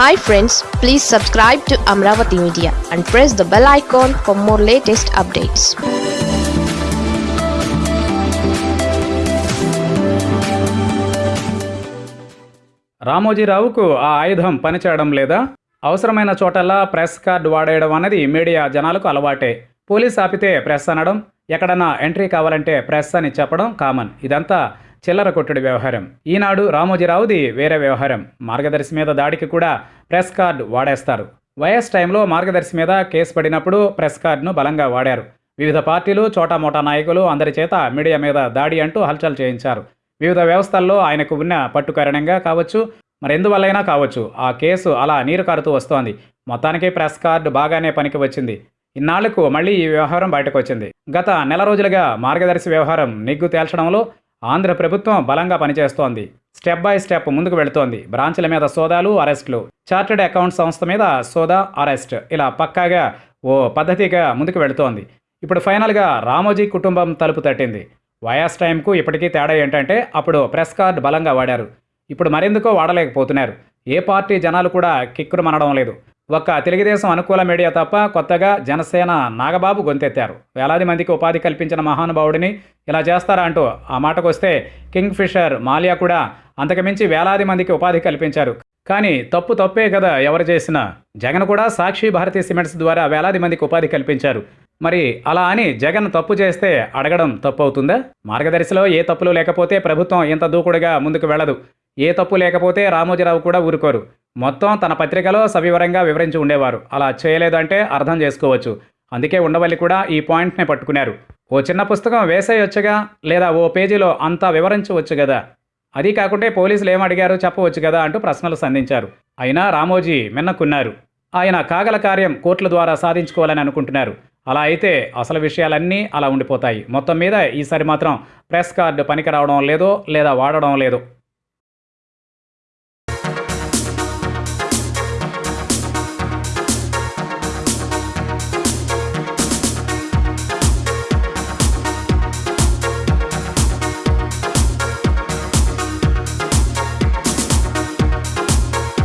Hi friends please subscribe to Amaravati media and press the bell icon for more latest updates రామోజీరావుకు ఆ ఆయుధం పనిచేయడం లేదా? అవసరమైన చోటల్లా press card వాడేయడం అనేది మీడియా జనాలకు అలవాటే. పోలీస్ ఆపితే ప్రెస్ అనడం ఎక్కడన్నా ఎంట్రీ కావాలంటే ప్రెస్ అని చెప్పడం కామన్. ఇదంతా చిల్లర కొట్టుడి వ్యవహారం. ఈనాడు రామోజీరావుది వేరే వ్యవహారం. మార్గదర్శి మీద దాడికి కూడా ప్రెస్ కార్డు వాడేస్తారు. వైఎస్ టైంలో మార్గదర్శి మీద కేసు పడినప్పుడు ప్రెస్ కార్డును బలంగా వాడారు. వివిధ పార్టీలు చోటామోటా నాయకులు అందరి చేత మీడియా మీద దాడి అంటూ హల్చల్ చేయించారు. వివిధ వ్యవస్థల్లో ఆయనకు ఉన్న పట్టు కారణంగా కావచ్చు మరెందువల్లైనా కావచ్చు ఆ కేసు అలా నీరు కారుతూ వస్తోంది. మొత్తానికి ప్రెస్ కార్డు బాగానే పనికి వచ్చింది. ఇన్నాళ్ళకు మళ్ళీ ఈ వ్యవహారం బయటకు వచ్చింది. గత నెల రోజులుగా మార్గదర్శి వ్యవహారం నిగ్గు తేల్చడంలో ఆంధ్ర ప్రభుత్వం బలంగా పనిచేస్తోంది. స్టెప్ బై స్టెప్ ముందుకు వెళుతోంది. బ్రాంచ్ల మీద సోదాలు అరెస్టులు. చార్టెడ్ అకౌంట్ సంస్థ మీద సోదా అరెస్ట్. ఇలా పక్కాగా ఓ పద్ధతిగా ముందుకు వెళుతోంది. ఇప్పుడు ఫైనల్గా రామోజీ కుటుంబం తలుపు తట్టింది. వైఎస్ టైంకు ఇప్పటికీ తేడా ఏంటంటే అప్పుడు ప్రెస్ కార్డ్ బలంగా వాడారు. ఇప్పుడు మరెందుకో వాడలేకపోతున్నారు. ఏ పార్టీ జనాలు కూడా కిక్కురు మనడం లేదు. ఒక్క తెలుగుదేశం అనుకూల మీడియా తప్ప కొత్తగా జనసేన నాగబాబు గొంతెత్తారు. వేలాది మందికి ఉపాధి కల్పించిన మహానుభావుడిని ఇలా చేస్తారా అంటూ ఆ మాటకొస్తే కింగ్ ఫిషర్ మాలియా కూడా అంతకుమించి వేలాది మందికి ఉపాధి కల్పించారు. కానీ తప్పు తప్పే కదా ఎవరు చేసినా? జగన్ కూడా సాక్షి భారతీ సిమెంట్స్ ద్వారా వేలాది మందికి ఉపాధి కల్పించారు. మరి అలా అని జగన్ తప్పు చేస్తే అడగడం తప్పు అవుతుందా మార్గదర్శిలో ఏ తప్పులు లేకపోతే ప్రభుత్వం ఇంత దూకుడుగా ముందుకు వెళ్ళదు. ఏ తప్పు లేకపోతే రామోజీరావు కూడా ఊరుకోరు. మొత్తం తన పత్రికలో సవివరంగా వివరించి ఉండేవారు. అలా చేయలేదంటే అర్థం చేసుకోవచ్చు. అందుకే ఉండవల్లి కూడా ఈ పాయింట్నే పట్టుకున్నారు. ఓ చిన్న పుస్తకం వేసేయొచ్చుగా? లేదా ఓ పేజీలో అంతా వివరించవచ్చు కదా అది కాకుంటే పోలీసులు ఏమడిగారు చెప్పవచ్చు కదా అంటూ ప్రశ్నలు సంధించారు. అయినా రామోజీ మిన్నకున్నారు ఆయన కాగల కార్యం కోర్టుల ద్వారా సాధించుకోవాలని అనుకుంటున్నారు. అలా అయితే అసలు విషయాలన్నీ అలా ఉండిపోతాయి. మొత్తం మీద ఈసారి మాత్రం ప్రెస్ కార్డు పనికి రావడం లేదో లేదా వాడడం లేదో